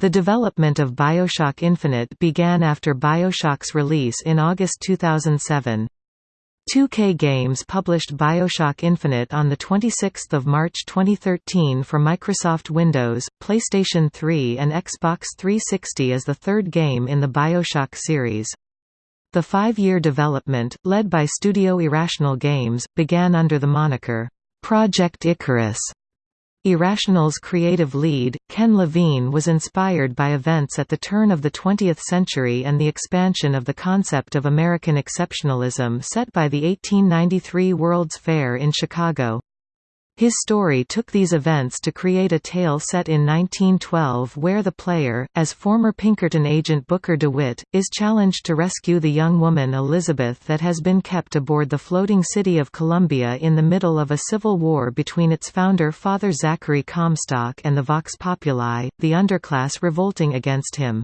The development of Bioshock Infinite began after Bioshock's release in August 2007. 2K Games published Bioshock Infinite on 26 March 2013 for Microsoft Windows, PlayStation 3 and Xbox 360 as the third game in the Bioshock series. The five-year development, led by Studio Irrational Games, began under the moniker, Project Icarus. Irrational's creative lead, Ken Levine was inspired by events at the turn of the 20th century and the expansion of the concept of American exceptionalism set by the 1893 World's Fair in Chicago. His story took these events to create a tale set in 1912 where the player, as former Pinkerton agent Booker DeWitt, is challenged to rescue the young woman Elizabeth that has been kept aboard the floating city of Columbia in the middle of a civil war between its founder Father Zachary Comstock and the Vox Populi, the underclass revolting against him.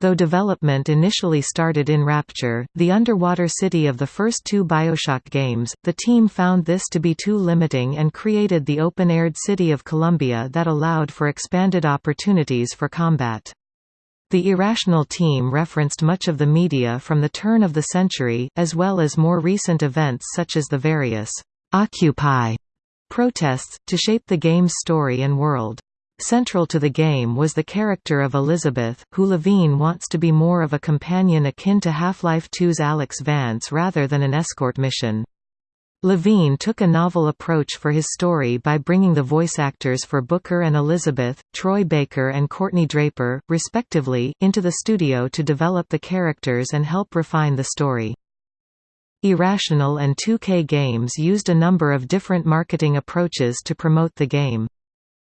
Though development initially started in Rapture, the underwater city of the first two Bioshock games, the team found this to be too limiting and created the open-aired city of Columbia that allowed for expanded opportunities for combat. The Irrational team referenced much of the media from the turn of the century, as well as more recent events such as the various «Occupy» protests, to shape the game's story and world. Central to the game was the character of Elizabeth, who Levine wants to be more of a companion akin to Half-Life 2's Alyx Vance rather than an escort mission. Levine took a novel approach for his story by bringing the voice actors for Booker and Elizabeth, Troy Baker and Courtney Draper, respectively, into the studio to develop the characters and help refine the story. Irrational and 2K Games used a number of different marketing approaches to promote the game.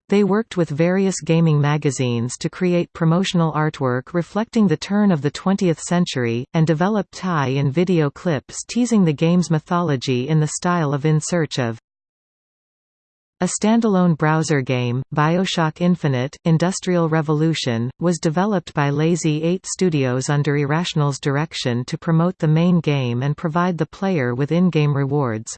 They worked with various gaming magazines to create promotional artwork reflecting the turn of the 20th century, and developed tie-in video clips teasing the game's mythology in the style of In Search of. A standalone browser game, Bioshock Infinite, Industrial Revolution, was developed by Lazy 8 Studios under Irrational's direction to promote the main game and provide the player with in-game rewards.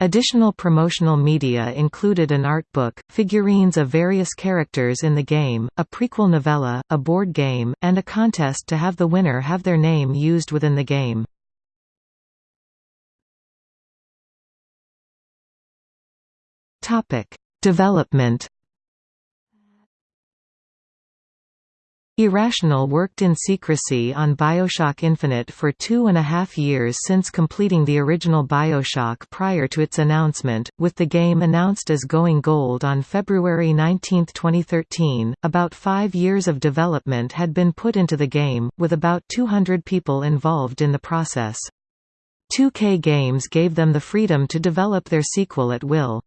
Additional promotional media included an art book, figurines of various characters in the game, a prequel novella, a board game, and a contest to have the winner have their name used within the game. Development Irrational worked in secrecy on Bioshock Infinite for two and a half years since completing the original Bioshock prior to its announcement, with the game announced as Going Gold on February 19, 2013. About five years of development had been put into the game, with about 200 people involved in the process. 2K Games gave them the freedom to develop their sequel at will.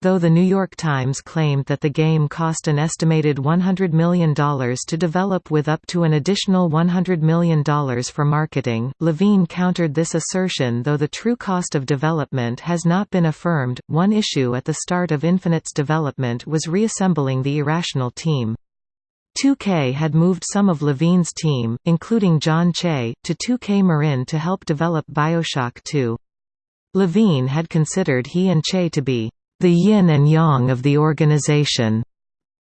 Though The New York Times claimed that the game cost an estimated $100 million to develop with up to an additional $100 million for marketing, Levine countered this assertion though the true cost of development has not been affirmed. One issue at the start of Infinite's development was reassembling the Irrational team. 2K had moved some of Levine's team, including John Chey, to 2K Marin to help develop Bioshock 2. Levine had considered he and Chey to be the yin and yang of the organization,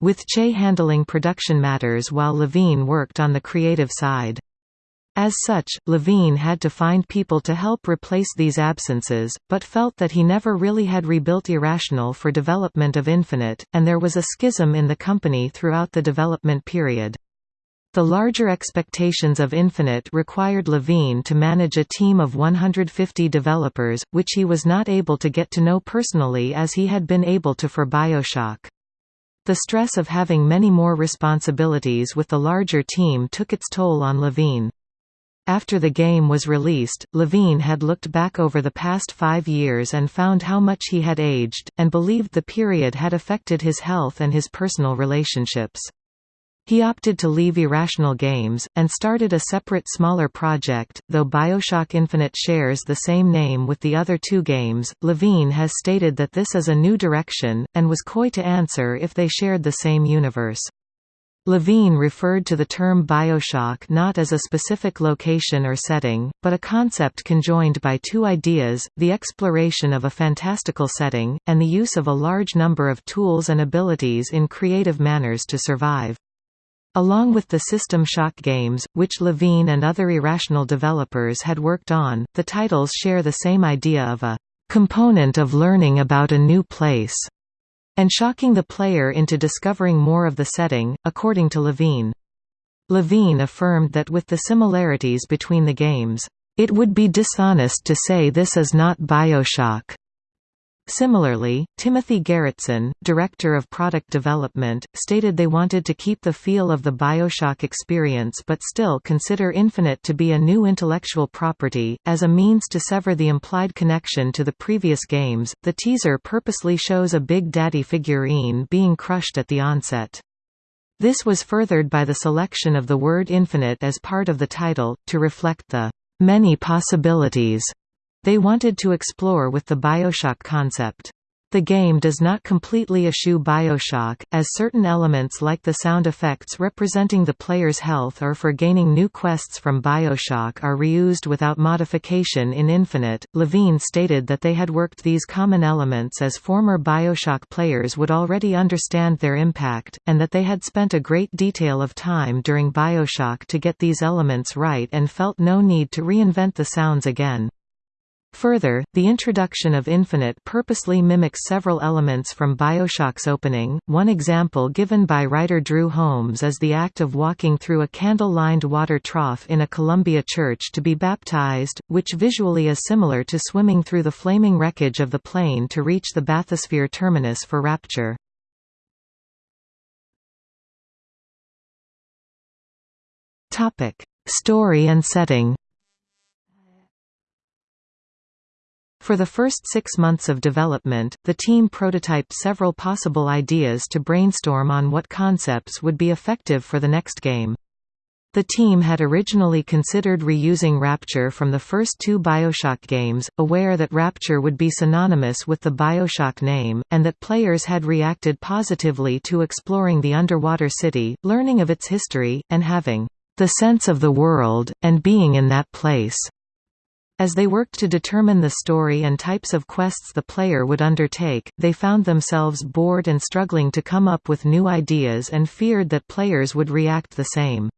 with Chey handling production matters while Levine worked on the creative side. As such, Levine had to find people to help replace these absences, but felt that he never really had rebuilt Irrational for development of Infinite, and there was a schism in the company throughout the development period. The larger expectations of Infinite required Levine to manage a team of 150 developers, which he was not able to get to know personally as he had been able to for Bioshock. The stress of having many more responsibilities with the larger team took its toll on Levine. After the game was released, Levine had looked back over the past five years and found how much he had aged, and believed the period had affected his health and his personal relationships. He opted to leave Irrational Games, and started a separate smaller project. Though Bioshock Infinite shares the same name with the other two games, Levine has stated that this is a new direction, and was coy to answer if they shared the same universe. Levine referred to the term Bioshock not as a specific location or setting, but a concept conjoined by two ideas, the exploration of a fantastical setting, and the use of a large number of tools and abilities in creative manners to survive. Along with the System Shock games, which Levine and other Irrational developers had worked on, the titles share the same idea of a component of learning about a new place and shocking the player into discovering more of the setting, according to Levine. Levine affirmed that with the similarities between the games, it would be dishonest to say this is not Bioshock. Similarly, Timothy Gerritsen, director of product development, stated they wanted to keep the feel of the Bioshock experience but still consider Infinite to be a new intellectual property. As a means to sever the implied connection to the previous games, the teaser purposely shows a Big Daddy figurine being crushed at the onset. This was furthered by the selection of the word infinite as part of the title, to reflect the many possibilities they wanted to explore with the Bioshock concept. The game does not completely eschew Bioshock, as certain elements like the sound effects representing the player's health or for gaining new quests from Bioshock are reused without modification in Infinite. Levine stated that they had worked these common elements as former Bioshock players would already understand their impact, and that they had spent a great detail of time during Bioshock to get these elements right and felt no need to reinvent the sounds again. Further, the introduction of Infinite purposely mimics several elements from Bioshock's opening. One example given by writer Drew Holmes is the act of walking through a candle-lined water trough in a Columbia church to be baptized, which visually is similar to swimming through the flaming wreckage of the plane to reach the bathysphere terminus for Rapture. Topic: Story and setting. For the first six months of development, the team prototyped several possible ideas to brainstorm on what concepts would be effective for the next game. The team had originally considered reusing Rapture from the first two Bioshock games, aware that Rapture would be synonymous with the Bioshock name, and that players had reacted positively to exploring the underwater city, learning of its history, and having the sense of the world, and being in that place. As they worked to determine the story and types of quests the player would undertake, they found themselves bored and struggling to come up with new ideas and feared that players would react the same.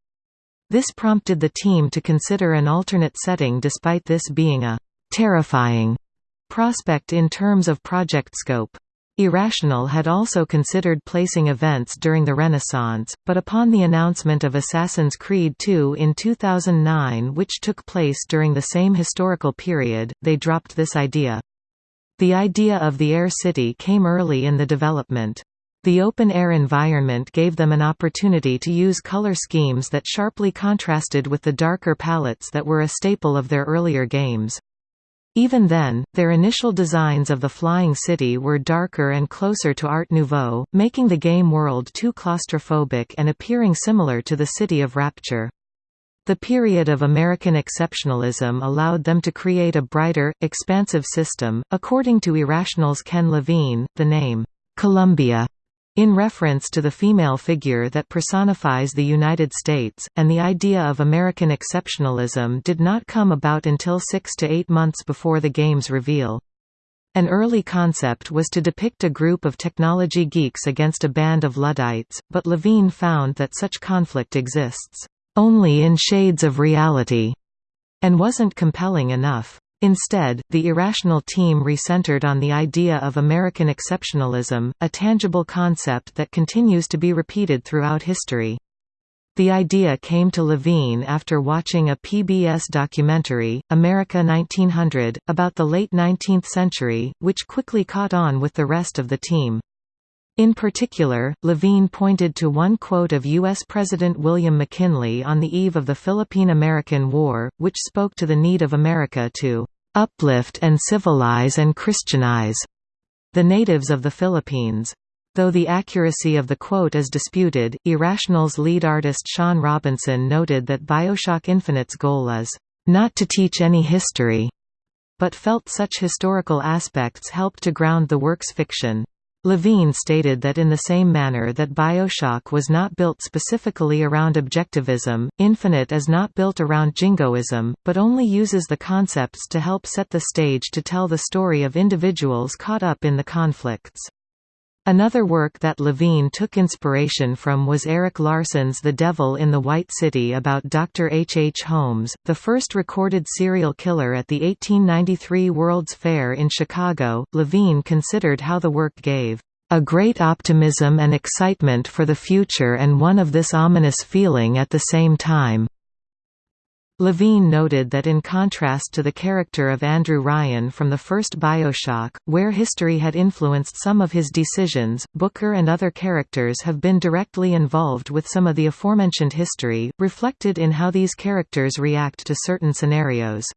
This prompted the team to consider an alternate setting despite this being a «terrifying» prospect in terms of project scope. Irrational had also considered placing events during the Renaissance, but upon the announcement of Assassin's Creed II in 2009 which took place during the same historical period, they dropped this idea. The idea of the Air City came early in the development. The open-air environment gave them an opportunity to use color schemes that sharply contrasted with the darker palettes that were a staple of their earlier games. Even then, their initial designs of the Flying City were darker and closer to Art Nouveau, making the game world too claustrophobic and appearing similar to the City of Rapture. The period of American exceptionalism allowed them to create a brighter, expansive system. According to Irrational's Ken Levine, the name, Columbia in reference to the female figure that personifies the United States, and the idea of American exceptionalism did not come about until six to eight months before the game's reveal. An early concept was to depict a group of technology geeks against a band of Luddites, but Levine found that such conflict exists, "...only in shades of reality", and wasn't compelling enough. Instead, the Irrational team recentered on the idea of American exceptionalism, a tangible concept that continues to be repeated throughout history. The idea came to Levine after watching a PBS documentary, America 1900, about the late 19th century, which quickly caught on with the rest of the team. In particular, Levine pointed to one quote of U.S. President William McKinley on the eve of the Philippine–American War, which spoke to the need of America to "...uplift and civilize and Christianize," the natives of the Philippines. Though the accuracy of the quote is disputed, Irrational's lead artist Shawn Robertson noted that Bioshock Infinite's goal is, "...not to teach any history," but felt such historical aspects helped to ground the work's fiction. Levine stated that in the same manner that Bioshock was not built specifically around objectivism, Infinite is not built around jingoism, but only uses the concepts to help set the stage to tell the story of individuals caught up in the conflicts. Another work that Levine took inspiration from was Erik Larson's The Devil in the White City about Dr. H. H. Holmes, the first recorded serial killer at the 1893 World's Fair in Chicago. Levine considered how the work gave a great optimism and excitement for the future and one of this ominous feeling at the same time. Levine noted that in contrast to the character of Andrew Ryan from the first Bioshock, where history had influenced some of his decisions, Booker and other characters have been directly involved with some of the aforementioned history, reflected in how these characters react to certain scenarios.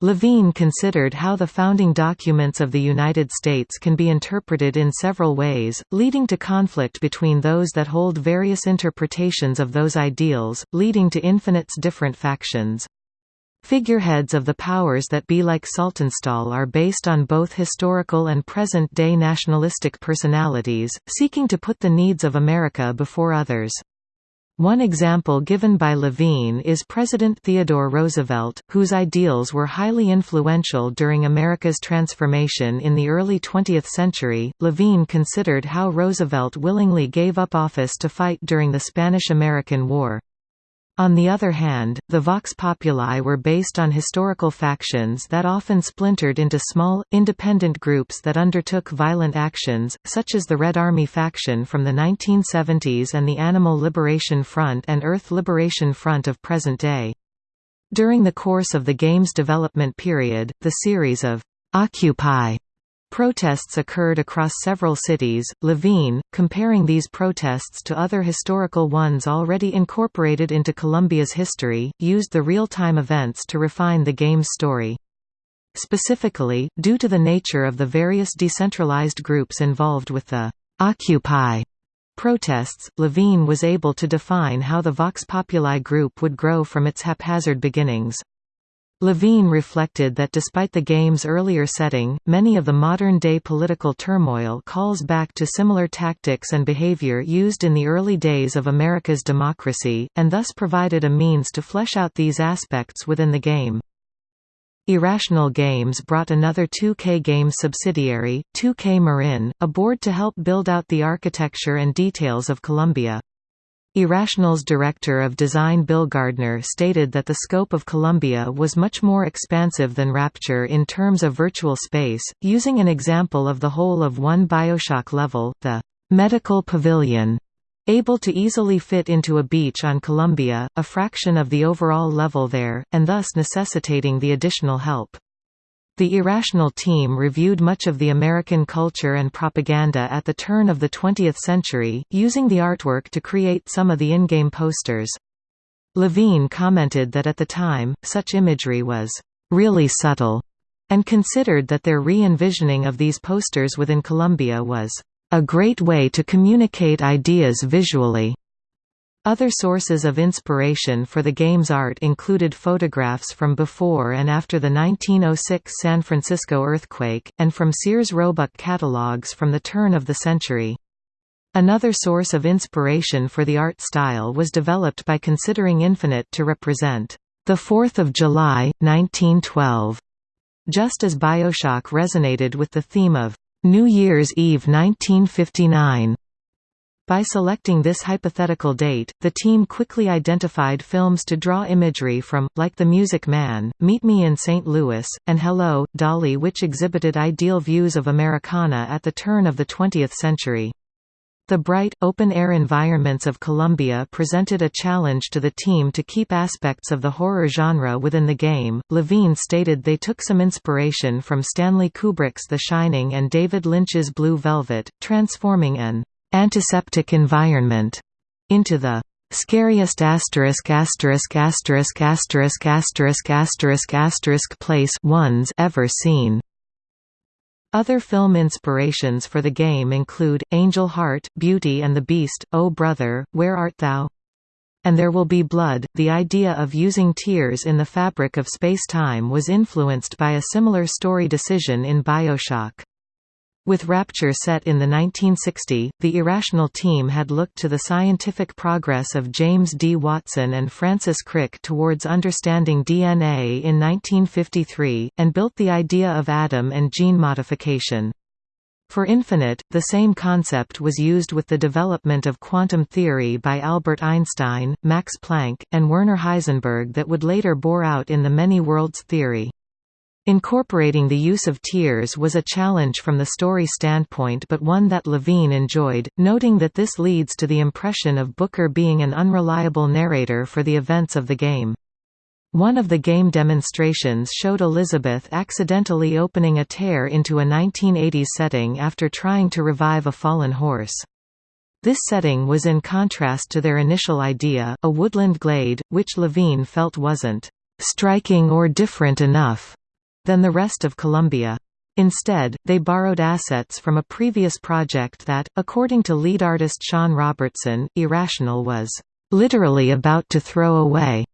Levine considered how the founding documents of the United States can be interpreted in several ways, leading to conflict between those that hold various interpretations of those ideals, leading to infinites different factions. Figureheads of the powers that be like Saltonstall are based on both historical and present-day nationalistic personalities, seeking to put the needs of America before others. One example given by Levine is President Theodore Roosevelt, whose ideals were highly influential during America's transformation in the early 20th century. Levine considered how Roosevelt willingly gave up office to fight during the Spanish–American War. On the other hand, the Vox Populi were based on historical factions that often splintered into small, independent groups that undertook violent actions, such as the Red Army faction from the 1970s and the Animal Liberation Front and Earth Liberation Front of present day. During the course of the game's development period, the series of «Occupy» Protests occurred across several cities. Levine, comparing these protests to other historical ones already incorporated into Columbia's history, used the real-time events to refine the game's story. Specifically, due to the nature of the various decentralized groups involved with the Occupy protests, Levine was able to define how the Vox Populi group would grow from its haphazard beginnings. Levine reflected that despite the game's earlier setting, many of the modern-day political turmoil calls back to similar tactics and behavior used in the early days of America's democracy, and thus provided a means to flesh out these aspects within the game. Irrational Games brought another 2K Games subsidiary, 2K Marin, aboard to help build out the architecture and details of Columbia. Irrational's director of design Bill Gardner stated that the scope of Columbia was much more expansive than Rapture in terms of virtual space, using an example of the whole of one Bioshock level, the medical pavilion, able to easily fit into a beach on Columbia, a fraction of the overall level there, and thus necessitating the additional help. The Irrational team reviewed much of the American culture and propaganda at the turn of the 20th century, using the artwork to create some of the in-game posters. Levine commented that at the time, such imagery was really subtle, and considered that their re-envisioning of these posters within Columbia was a great way to communicate ideas visually. Other sources of inspiration for the game's art included photographs from before and after the 1906 San Francisco earthquake, and from Sears Roebuck catalogs from the turn of the century. Another source of inspiration for the art style was developed by considering Infinite to represent the 4th of July, 1912, just as Bioshock resonated with the theme of New Year's Eve 1959. By selecting this hypothetical date, the team quickly identified films to draw imagery from, like The Music Man, Meet Me in St. Louis, and Hello, Dolly which exhibited ideal views of Americana at the turn of the 20th century. The bright, open-air environments of Columbia presented a challenge to the team to keep aspects of the horror genre within the game. Levine stated they took some inspiration from Stanley Kubrick's The Shining and David Lynch's Blue Velvet, transforming an antiseptic environment into the scariest asterisk asterisk asterisk asterisk asterisk asterisk asterisk place ones ever seen. Other film inspirations for the game include, Angel Heart, Beauty and the Beast, Oh Brother, Where Art Thou? And There Will Be Blood. The idea of using tears in the fabric of space-time was influenced by a similar story decision in Bioshock. With Rapture set in the 1960, the Irrational team had looked to the scientific progress of James D. Watson and Francis Crick towards understanding DNA in 1953, and built the idea of ADAM and gene modification. For Infinite, the same concept was used with the development of quantum theory by Albert Einstein, Max Planck, and Werner Heisenberg that would later bore out in the many worlds theory. Incorporating the use of tears was a challenge from the story standpoint but one that Levine enjoyed, noting that this leads to the impression of Booker being an unreliable narrator for the events of the game. One of the game demonstrations showed Elizabeth accidentally opening a tear into a 1980s setting after trying to revive a fallen horse. This setting was in contrast to their initial idea, a woodland glade, which Levine felt wasn't striking or different enough than the rest of Columbia. Instead, they borrowed assets from a previous project that, according to lead artist Shawn Robertson, Irrational was literally about to throw away.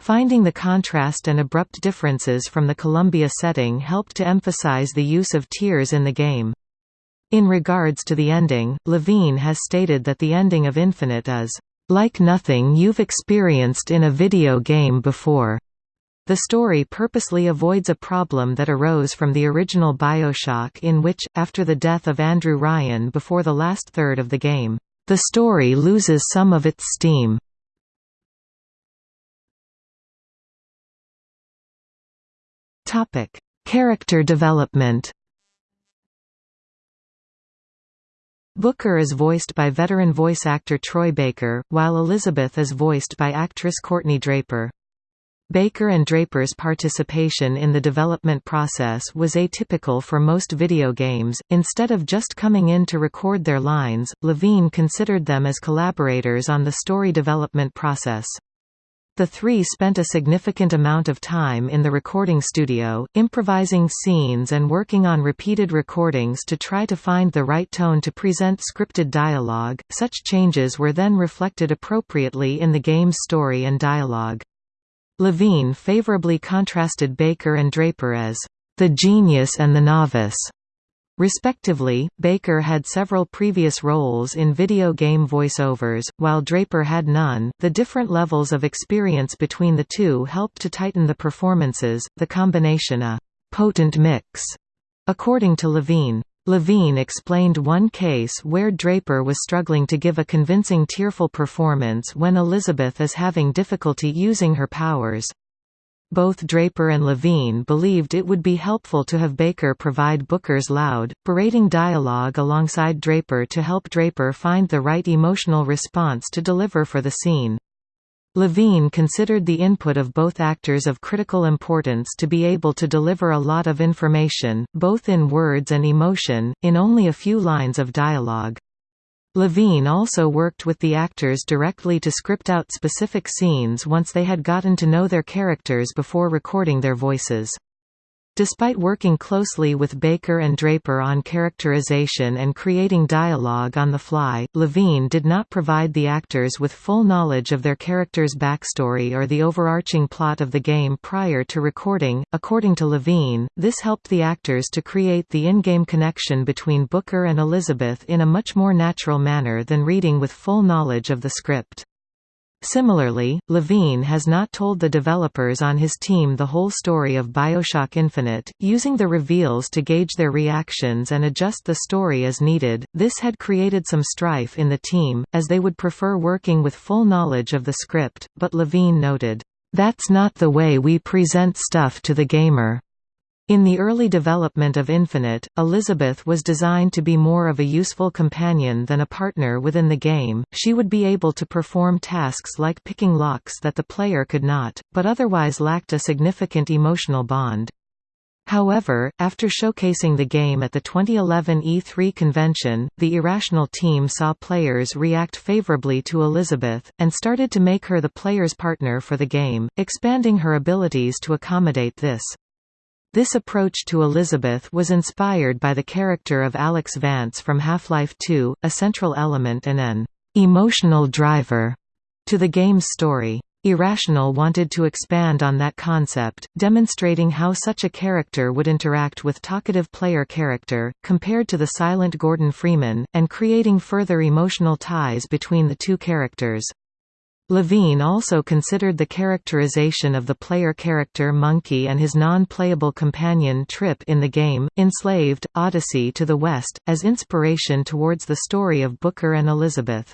Finding the contrast and abrupt differences from the Columbia setting helped to emphasize the use of tears in the game. In regards to the ending, Levine has stated that the ending of Infinite is, "...like nothing you've experienced in a video game before." The story purposely avoids a problem that arose from the original Bioshock in which, after the death of Andrew Ryan before the last third of the game, the story loses some of its steam. Character development. Booker is voiced by veteran voice actor Troy Baker, while Elizabeth is voiced by actress Courtney Draper. Baker and Draper's participation in the development process was atypical for most video games. Instead of just coming in to record their lines, Levine considered them as collaborators on the story development process. The three spent a significant amount of time in the recording studio, improvising scenes and working on repeated recordings to try to find the right tone to present scripted dialogue. Such changes were then reflected appropriately in the game's story and dialogue. Levine favorably contrasted Baker and Draper as the genius and the novice Respectively, Baker had several previous roles in video game voiceovers, while Draper had none. The different levels of experience between the two helped to tighten the performances, the combination a potent mix, according to Levine. Levine explained one case where Draper was struggling to give a convincing tearful performance when Elizabeth is having difficulty using her powers. Both Draper and Levine believed it would be helpful to have Baker provide Booker's loud, berating dialogue alongside Draper to help Draper find the right emotional response to deliver for the scene. Levine considered the input of both actors of critical importance to be able to deliver a lot of information, both in words and emotion, in only a few lines of dialogue. Levine also worked with the actors directly to script out specific scenes once they had gotten to know their characters before recording their voices. Despite working closely with Baker and Draper on characterization and creating dialogue on the fly, Levine did not provide the actors with full knowledge of their characters' backstory or the overarching plot of the game prior to recording. According to Levine, this helped the actors to create the in-game connection between Booker and Elizabeth in a much more natural manner than reading with full knowledge of the script. Similarly, Levine has not told the developers on his team the whole story of Bioshock Infinite, using the reveals to gauge their reactions and adjust the story as needed. This had created some strife in the team, as they would prefer working with full knowledge of the script, but Levine noted, That's not the way we present stuff to the gamer. In the early development of Infinite, Elizabeth was designed to be more of a useful companion than a partner within the game, she would be able to perform tasks like picking locks that the player could not, but otherwise lacked a significant emotional bond. However, after showcasing the game at the 2011 E3 convention, the Irrational team saw players react favorably to Elizabeth, and started to make her the player's partner for the game, expanding her abilities to accommodate this. This approach to Elizabeth was inspired by the character of Alyx Vance from Half-Life 2, a central element and an emotional driver to the game's story. Irrational wanted to expand on that concept, demonstrating how such a character would interact with talkative player character, compared to the silent Gordon Freeman, and creating further emotional ties between the two characters. Levine also considered the characterization of the player character Monkey and his non-playable companion Trip in the game, Enslaved, Odyssey to the West, as inspiration towards the story of Booker and Elizabeth.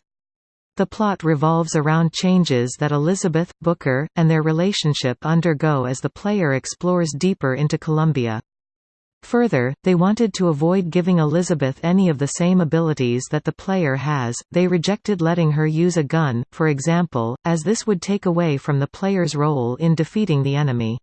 The plot revolves around changes that Elizabeth, Booker, and their relationship undergo as the player explores deeper into Columbia. Further, they wanted to avoid giving Elizabeth any of the same abilities that the player has, they rejected letting her use a gun, for example, as this would take away from the player's role in defeating the enemy.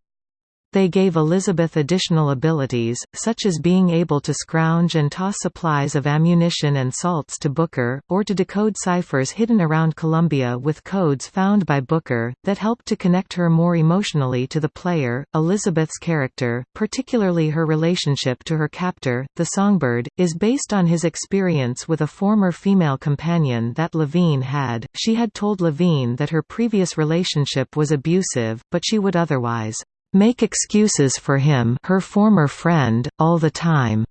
They gave Elizabeth additional abilities, such as being able to scrounge and toss supplies of ammunition and salts to Booker, or to decode ciphers hidden around Columbia with codes found by Booker, that helped to connect her more emotionally to the player. Elizabeth's character, particularly her relationship to her captor, the Songbird, is based on his experience with a former female companion that Levine had. She had told Levine that her previous relationship was abusive, but she would otherwise make excuses for him her former friend, all the time,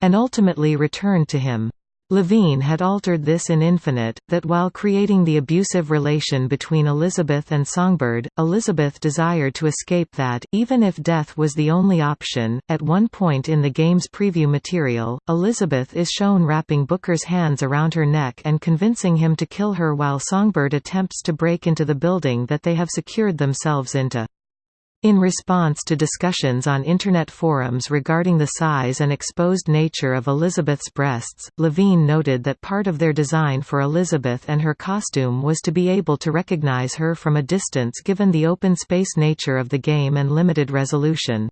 and ultimately returned to him. Levine had altered this in Infinite, that while creating the abusive relation between Elizabeth and Songbird, Elizabeth desired to escape that, even if death was the only option. At one point in the game's preview material, Elizabeth is shown wrapping Booker's hands around her neck and convincing him to kill her while Songbird attempts to break into the building that they have secured themselves into. In response to discussions on Internet forums regarding the size and exposed nature of Elizabeth's breasts, Levine noted that part of their design for Elizabeth and her costume was to be able to recognize her from a distance given the open space nature of the game and limited resolution.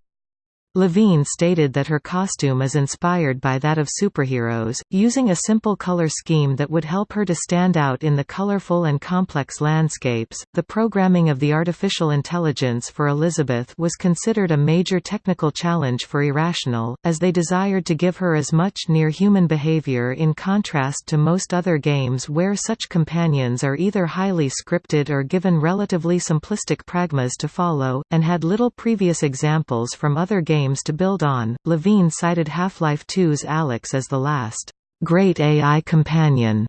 Levine stated that her costume is inspired by that of superheroes, using a simple color scheme that would help her to stand out in the colorful and complex landscapes. The programming of the artificial intelligence for Elizabeth was considered a major technical challenge for Irrational, as they desired to give her as much near human behavior in contrast to most other games where such companions are either highly scripted or given relatively simplistic pragmas to follow, and had little previous examples from other games games to build on. Levine cited Half-Life 2's Alyx as the last great AI companion.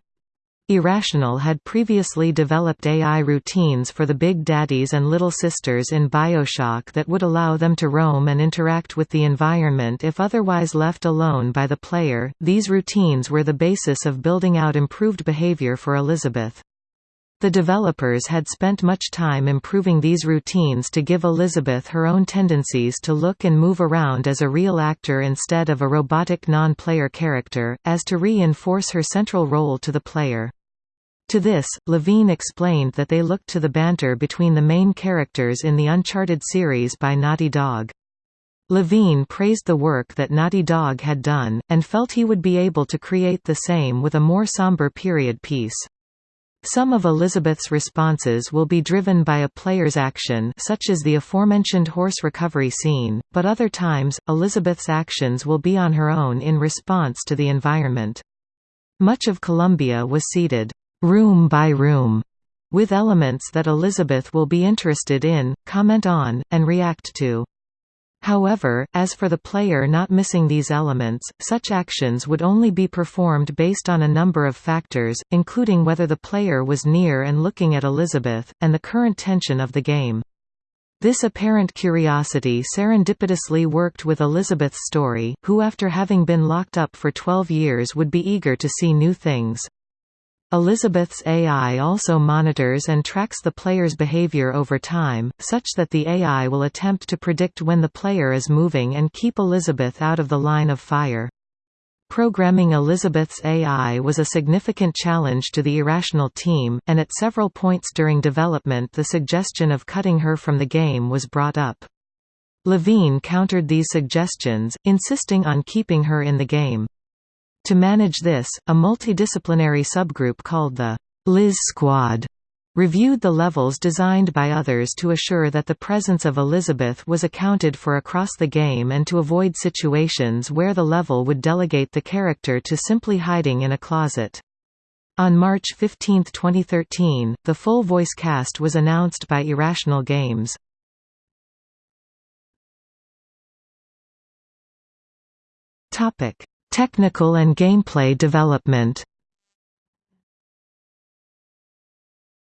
Irrational had previously developed AI routines for the Big Daddies and Little Sisters in Bioshock that would allow them to roam and interact with the environment if otherwise left alone by the player. These routines were the basis of building out improved behavior for Elizabeth. The developers had spent much time improving these routines to give Elizabeth her own tendencies to look and move around as a real actor instead of a robotic non-player character, as to reinforce her central role to the player. To this, Levine explained that they looked to the banter between the main characters in the Uncharted series by Naughty Dog. Levine praised the work that Naughty Dog had done, and felt he would be able to create the same with a more somber period piece. Some of Elizabeth's responses will be driven by a player's action such as the aforementioned horse recovery scene, but other times, Elizabeth's actions will be on her own in response to the environment. Much of Columbia was seeded, room by room, with elements that Elizabeth will be interested in, comment on, and react to. However, as for the player not missing these elements, such actions would only be performed based on a number of factors, including whether the player was near and looking at Elizabeth, and the current tension of the game. This apparent curiosity serendipitously worked with Elizabeth's story, who after having been locked up for 12 years would be eager to see new things. Elizabeth's AI also monitors and tracks the player's behavior over time, such that the AI will attempt to predict when the player is moving and keep Elizabeth out of the line of fire. Programming Elizabeth's AI was a significant challenge to the Irrational team, and at several points during development the suggestion of cutting her from the game was brought up. Levine countered these suggestions, insisting on keeping her in the game. To manage this, a multidisciplinary subgroup called the Liz Squad reviewed the levels designed by others to assure that the presence of Elizabeth was accounted for across the game and to avoid situations where the level would delegate the character to simply hiding in a closet. On March 15, 2013, the full voice cast was announced by Irrational Games. Technical and gameplay development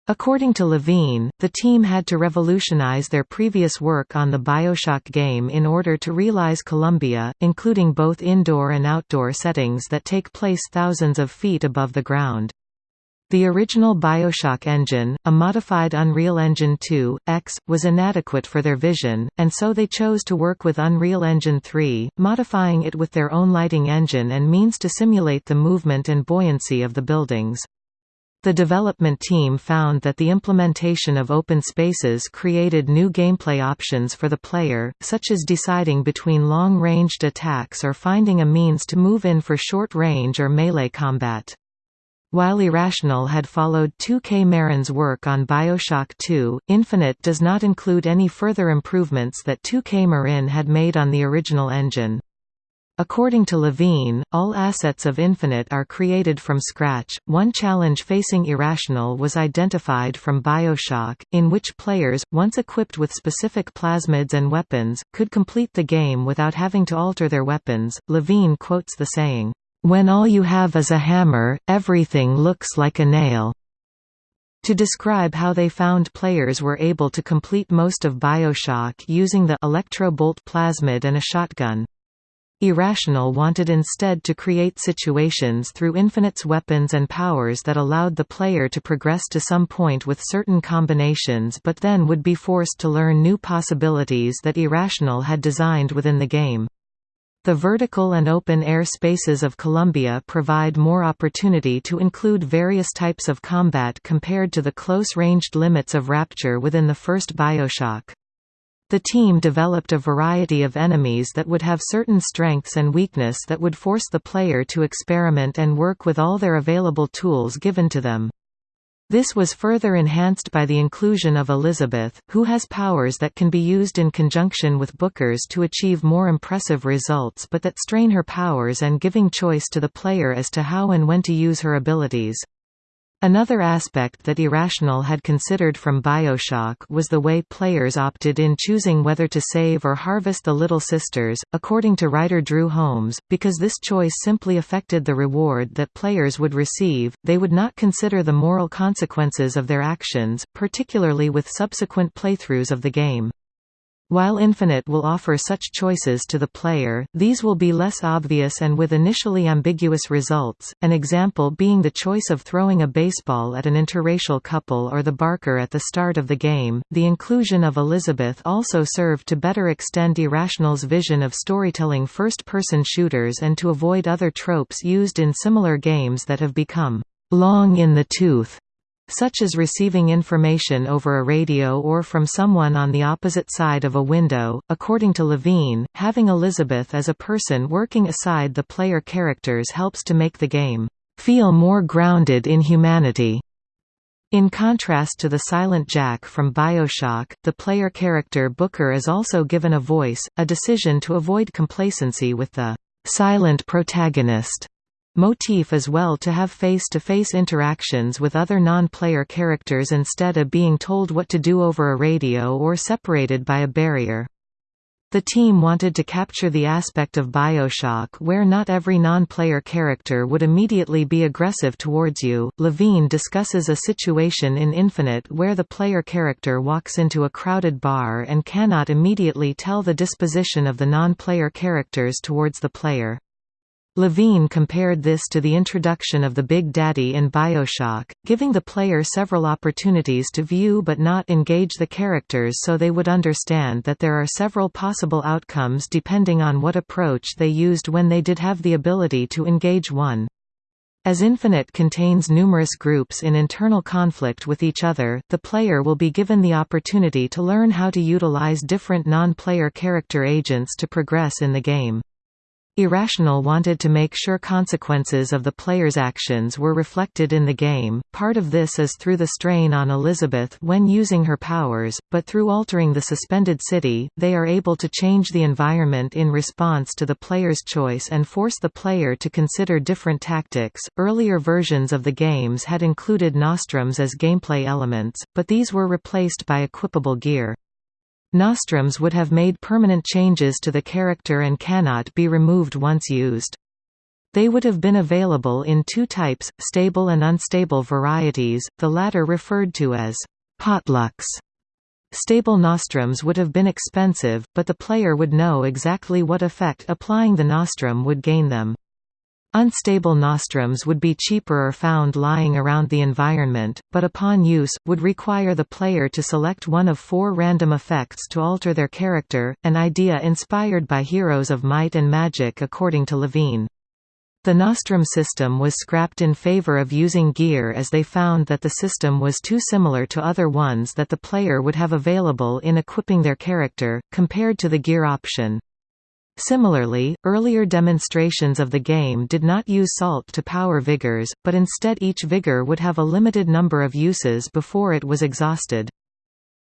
According to Levine, the team had to revolutionize their previous work on the Bioshock game in order to realize Columbia, including both indoor and outdoor settings that take place thousands of feet above the ground. The original Bioshock engine, a modified Unreal Engine 2, X, was inadequate for their vision, and so they chose to work with Unreal Engine 3, modifying it with their own lighting engine and means to simulate the movement and buoyancy of the buildings. The development team found that the implementation of open spaces created new gameplay options for the player, such as deciding between long-ranged attacks or finding a means to move in for short-range or melee combat. While Irrational had followed 2K Marin's work on Bioshock 2, Infinite does not include any further improvements that 2K Marin had made on the original engine. According to Levine, all assets of Infinite are created from scratch. One challenge facing Irrational was identified from Bioshock, in which players, once equipped with specific plasmids and weapons, could complete the game without having to alter their weapons. Levine quotes the saying, When all you have is a hammer, everything looks like a nail. To describe how they found players were able to complete most of Bioshock using the electro bolt plasmid and a shotgun. Irrational wanted instead to create situations through Infinite's weapons and powers that allowed the player to progress to some point with certain combinations but then would be forced to learn new possibilities that Irrational had designed within the game. The vertical and open-air spaces of Columbia provide more opportunity to include various types of combat compared to the close-ranged limits of Rapture within the first Bioshock. The team developed a variety of enemies that would have certain strengths and weakness that would force the player to experiment and work with all their available tools given to them. This was further enhanced by the inclusion of Elizabeth, who has powers that can be used in conjunction with Booker's to achieve more impressive results but that strain her powers and giving choice to the player as to how and when to use her abilities. Another aspect that Irrational had considered from Bioshock was the way players opted in choosing whether to save or harvest the Little Sisters, according to writer Drew Holmes, because this choice simply affected the reward that players would receive, they would not consider the moral consequences of their actions, particularly with subsequent playthroughs of the game. While Infinite will offer such choices to the player, these will be less obvious and with initially ambiguous results, an example being the choice of throwing a baseball at an interracial couple or the Barker at the start of the game. The inclusion of Elizabeth also served to better extend Irrational's vision of storytelling first person shooters and to avoid other tropes used in similar games that have become long in the tooth such as receiving information over a radio or from someone on the opposite side of a window. According to Levine, having Elizabeth as a person working aside the player characters helps to make the game feel more grounded in humanity. In contrast to the Silent Jack from Bioshock, the player character Booker is also given a voice, a decision to avoid complacency with the silent protagonist motif as well to have face-to-face -face interactions with other non-player characters instead of being told what to do over a radio or separated by a barrier. The team wanted to capture the aspect of Bioshock where not every non-player character would immediately be aggressive towards you. Levine discusses a situation in Infinite where the player character walks into a crowded bar and cannot immediately tell the disposition of the non-player characters towards the player. Levine compared this to the introduction of the Big Daddy in Bioshock, giving the player several opportunities to view but not engage the characters so they would understand that there are several possible outcomes depending on what approach they used when they did have the ability to engage one. As Infinite contains numerous groups in internal conflict with each other, the player will be given the opportunity to learn how to utilize different non-player character agents to progress in the game. Irrational wanted to make sure consequences of the player's actions were reflected in the game, part of this is through the strain on Elizabeth when using her powers, but through altering the suspended city, they are able to change the environment in response to the player's choice and force the player to consider different tactics. Earlier versions of the games had included nostrums as gameplay elements, but these were replaced by equipable gear. Nostrums would have made permanent changes to the character and cannot be removed once used. They would have been available in two types, stable and unstable varieties, the latter referred to as potlucks. Stable nostrums would have been expensive, but the player would know exactly what effect applying the nostrum would gain them. Unstable nostrums would be cheaper or found lying around the environment, but upon use, would require the player to select one of four random effects to alter their character, an idea inspired by Heroes of Might and Magic according to Levine. The Nostrum system was scrapped in favor of using gear as they found that the system was too similar to other ones that the player would have available in equipping their character, compared to the gear option. Similarly, earlier demonstrations of the game did not use salt to power vigors, but instead each vigor would have a limited number of uses before it was exhausted.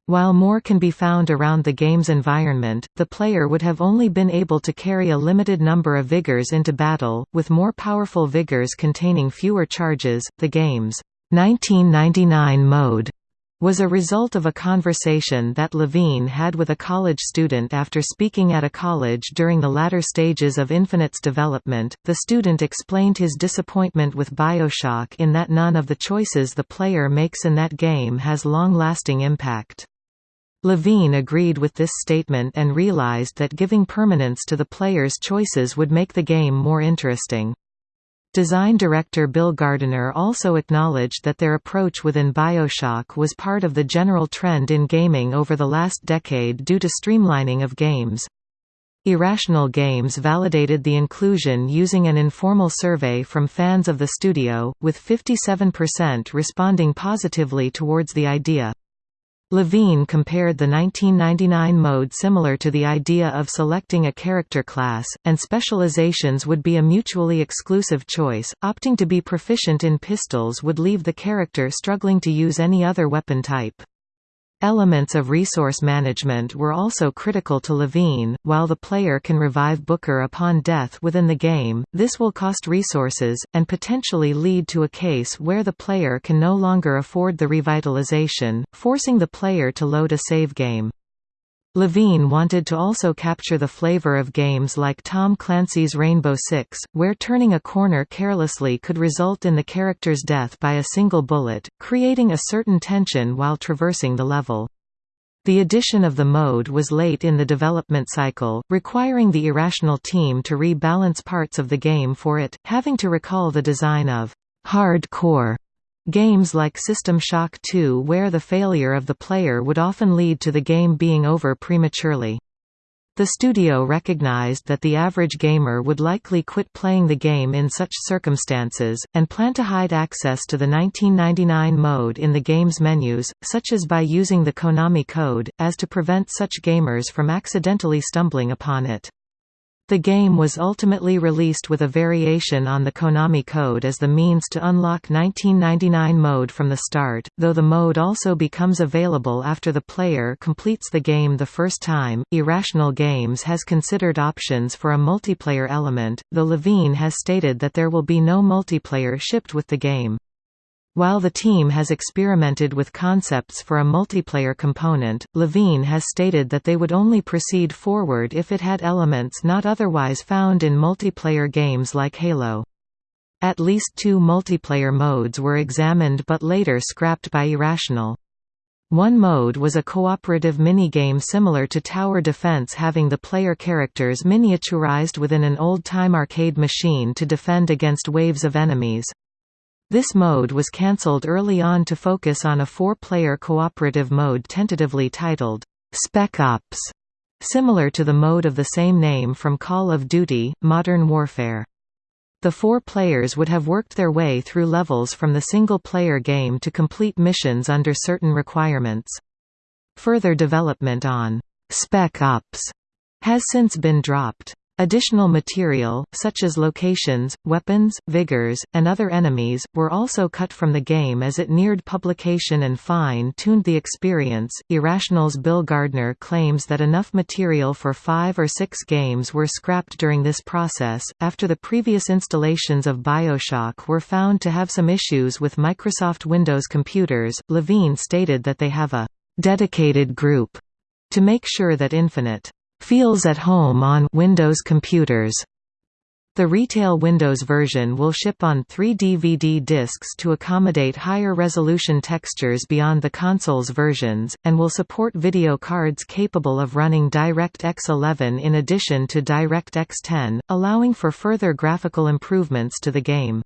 While more can be found around the game's environment, the player would have only been able to carry a limited number of vigors into battle, with more powerful vigors containing fewer charges. The game's 1999 mode was a result of a conversation that Levine had with a college student after speaking at a college during the latter stages of Infinite's development. The student explained his disappointment with Bioshock in that none of the choices the player makes in that game has long lasting impact. Levine agreed with this statement and realized that giving permanence to the player's choices would make the game more interesting. Design director Bill Gardner also acknowledged that their approach within Bioshock was part of the general trend in gaming over the last decade due to streamlining of games. Irrational Games validated the inclusion using an informal survey from fans of the studio, with 57% responding positively towards the idea. Levine compared the 1999 mode similar to the idea of selecting a character class, and specializations would be a mutually exclusive choice. Opting to be proficient in pistols would leave the character struggling to use any other weapon type. Elements of resource management were also critical to Levine. While the player can revive Booker upon death within the game, this will cost resources, and potentially lead to a case where the player can no longer afford the revitalization, forcing the player to load a save game. Levine wanted to also capture the flavor of games like Tom Clancy's Rainbow Six, where turning a corner carelessly could result in the character's death by a single bullet, creating a certain tension while traversing the level. The addition of the mode was late in the development cycle, requiring the Irrational team to rebalance parts of the game for it, having to recall the design of hardcore Games like System Shock 2 where the failure of the player would often lead to the game being over prematurely. The studio recognized that the average gamer would likely quit playing the game in such circumstances, and plan to hide access to the 1999 mode in the game's menus, such as by using the Konami code, as to prevent such gamers from accidentally stumbling upon it. The game was ultimately released with a variation on the Konami code as the means to unlock 1999 mode from the start, though the mode also becomes available after the player completes the game the first time. Irrational Games has considered options for a multiplayer element, though Levine has stated that there will be no multiplayer shipped with the game. While the team has experimented with concepts for a multiplayer component, Levine has stated that they would only proceed forward if it had elements not otherwise found in multiplayer games like Halo. At least two multiplayer modes were examined but later scrapped by Irrational. One mode was a cooperative minigame similar to tower defense having the player characters miniaturized within an old-time arcade machine to defend against waves of enemies. This mode was cancelled early on to focus on a four-player cooperative mode tentatively titled, Spec Ops, similar to the mode of the same name from Call of Duty, Modern Warfare. The four players would have worked their way through levels from the single-player game to complete missions under certain requirements. Further development on Spec Ops has since been dropped. Additional material, such as locations, weapons, vigors, and other enemies, were also cut from the game as it neared publication and fine-tuned the experience. Irrational's Bill Gardner claims that enough material for five or six games were scrapped during this process, after the previous installations of Bioshock were found to have some issues with Microsoft Windows computers. Levine stated that they have a dedicated group to make sure that Infinite feels at home on Windows computers. The retail Windows version will ship on three DVD discs to accommodate higher resolution textures beyond the console's versions, and will support video cards capable of running DirectX 11 in addition to DirectX 10, allowing for further graphical improvements to the game.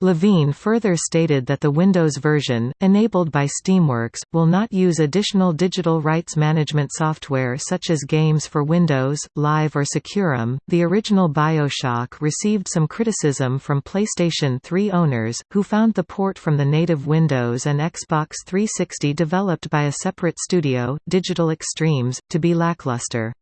Levine further stated that the Windows version, enabled by Steamworks, will not use additional digital rights management software such as Games for Windows, Live or SecuROM. The original BioShock received some criticism from PlayStation 3 owners, who found the port from the native Windows and Xbox 360 developed by a separate studio, Digital Extremes, to be lackluster.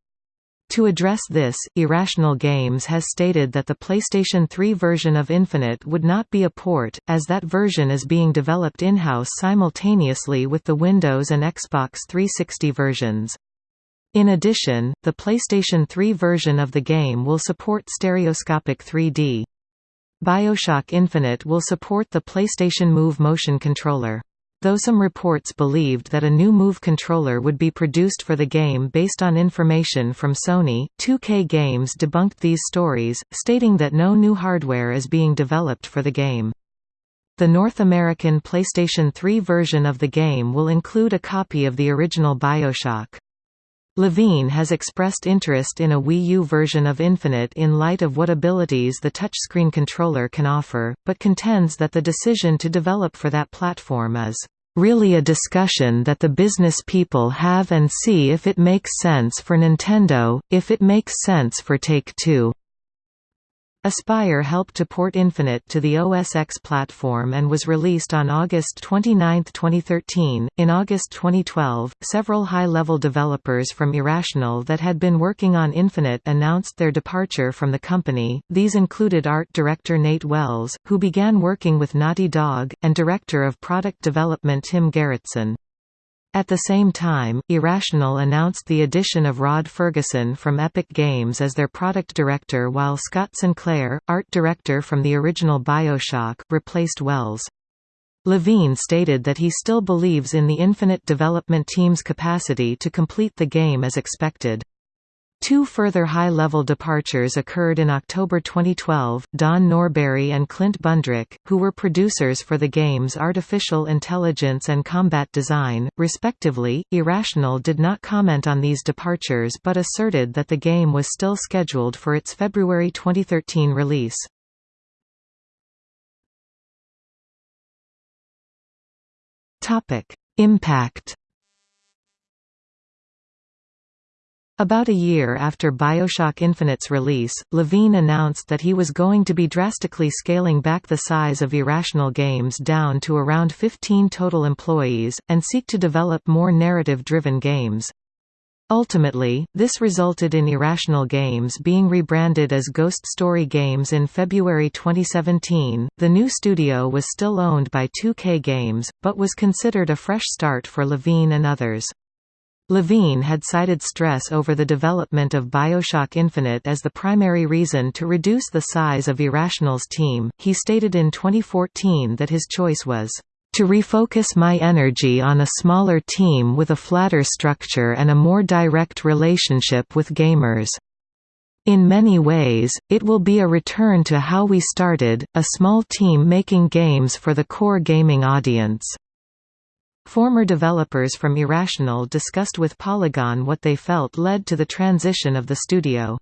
To address this, Irrational Games has stated that the PlayStation 3 version of Infinite would not be a port, as that version is being developed in-house simultaneously with the Windows and Xbox 360 versions. In addition, the PlayStation 3 version of the game will support stereoscopic 3D. Bioshock Infinite will support the PlayStation Move motion controller. Though some reports believed that a new Move controller would be produced for the game based on information from Sony, 2K Games debunked these stories, stating that no new hardware is being developed for the game. The North American PlayStation 3 version of the game will include a copy of the original Bioshock. Levine has expressed interest in a Wii U version of Infinite in light of what abilities the touchscreen controller can offer, but contends that the decision to develop for that platform is really a discussion that the business people have and see if it makes sense for Nintendo, if it makes sense for Take-Two. Aspyr helped to port Infinite to the OS X platform and was released on August 29, 2013. In August 2012, several high level developers from Irrational that had been working on Infinite announced their departure from the company. These included art director Nate Wells, who began working with Naughty Dog, and director of product development Tim Gerritsen. At the same time, Irrational announced the addition of Rod Ferguson from Epic Games as their product director while Scott Sinclair, art director from the original Bioshock, replaced Wells. Levine stated that he still believes in the Infinite development team's capacity to complete the game as expected. Two further high-level departures occurred in October 2012, Don Norberry and Clint Bundrick, who were producers for the game's artificial intelligence and combat design, respectively. Irrational did not comment on these departures but asserted that the game was still scheduled for its February 2013 release. Topic: Impact About a year after Bioshock Infinite's release, Levine announced that he was going to be drastically scaling back the size of Irrational Games down to around 15 total employees, and seek to develop more narrative-driven games. Ultimately, this resulted in Irrational Games being rebranded as Ghost Story Games in February 2017. The new studio was still owned by 2K Games, but was considered a fresh start for Levine and others. Levine had cited stress over the development of Bioshock Infinite as the primary reason to reduce the size of Irrational's team. He stated in 2014 that his choice was to refocus my energy on a smaller team with a flatter structure and a more direct relationship with gamers. In many ways, it will be a return to how we started, a small team making games for the core gaming audience. Former developers from Irrational discussed with Polygon what they felt led to the transition of the studio.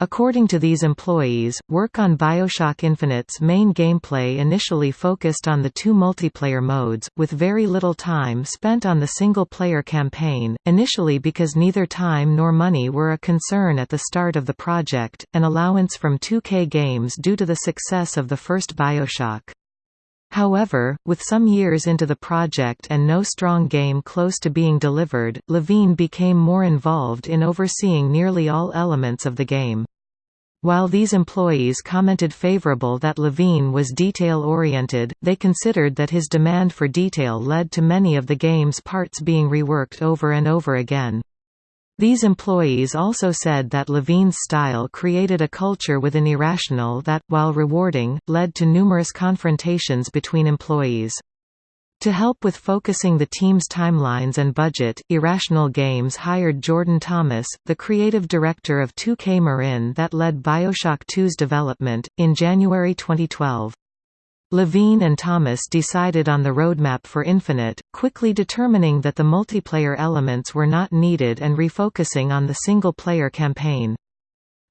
According to these employees, work on Bioshock Infinite's main gameplay initially focused on the two multiplayer modes, with very little time spent on the single-player campaign, initially because neither time nor money were a concern at the start of the project, an allowance from 2K Games due to the success of the first Bioshock. However, with some years into the project and no strong game close to being delivered, Levine became more involved in overseeing nearly all elements of the game. While these employees commented favorable that Levine was detail-oriented, they considered that his demand for detail led to many of the game's parts being reworked over and over again. These employees also said that Levine's style created a culture within Irrational that, while rewarding, led to numerous confrontations between employees. To help with focusing the team's timelines and budget, Irrational Games hired Jordan Thomas, the creative director of 2K Marin that led Bioshock 2's development, in January 2012. Levine and Thomas decided on the roadmap for Infinite, quickly determining that the multiplayer elements were not needed and refocusing on the single-player campaign.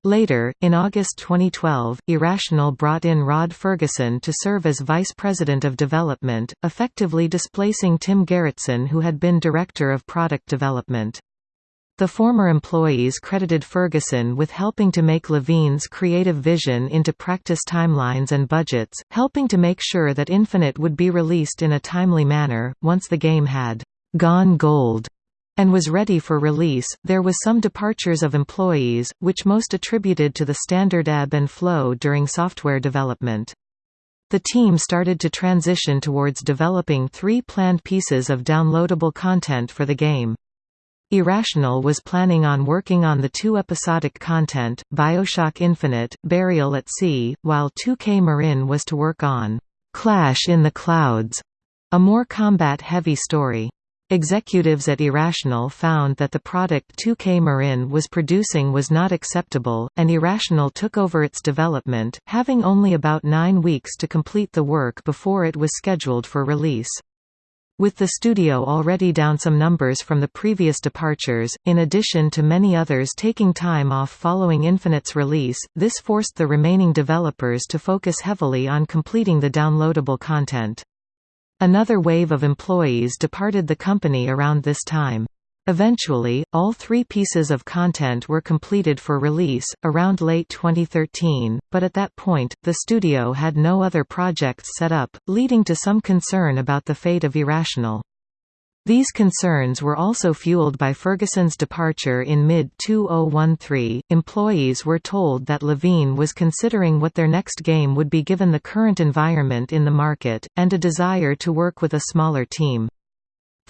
Later, in August 2012, Irrational brought in Rod Ferguson to serve as Vice President of Development, effectively displacing Tim Gerritsen who had been Director of Product Development. The former employees credited Ferguson with helping to make Levine's creative vision into practice timelines and budgets, helping to make sure that Infinite would be released in a timely manner. Once the game had gone gold and was ready for release, there was some departures of employees, which most attributed to the standard ebb and flow during software development. The team started to transition towards developing three planned pieces of downloadable content for the game. Irrational was planning on working on the two episodic content, Bioshock Infinite, Burial at Sea, while 2K Marin was to work on Clash in the Clouds, a more combat-heavy story. Executives at Irrational found that the product 2K Marin was producing was not acceptable, and Irrational took over its development, having only about nine weeks to complete the work before it was scheduled for release. With the studio already down some numbers from the previous departures, in addition to many others taking time off following Infinite's release, this forced the remaining developers to focus heavily on completing the downloadable content. Another wave of employees departed the company around this time. Eventually, all three pieces of content were completed for release, around late 2013, but at that point, the studio had no other projects set up, leading to some concern about the fate of Irrational. These concerns were also fueled by Ferguson's departure in mid-2013. Employees were told that Levine was considering what their next game would be given the current environment in the market, and a desire to work with a smaller team.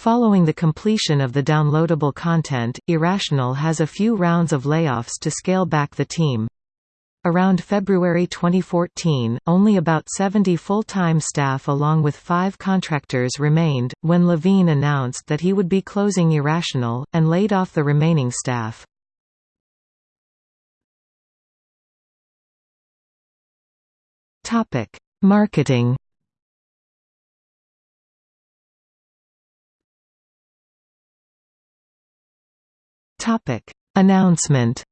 Following the completion of the downloadable content, Irrational has a few rounds of layoffs to scale back the team. Around February 2014, only about 70 full-time staff along with five contractors remained, when Levine announced that he would be closing Irrational, and laid off the remaining staff. Marketing Topic: Announcement.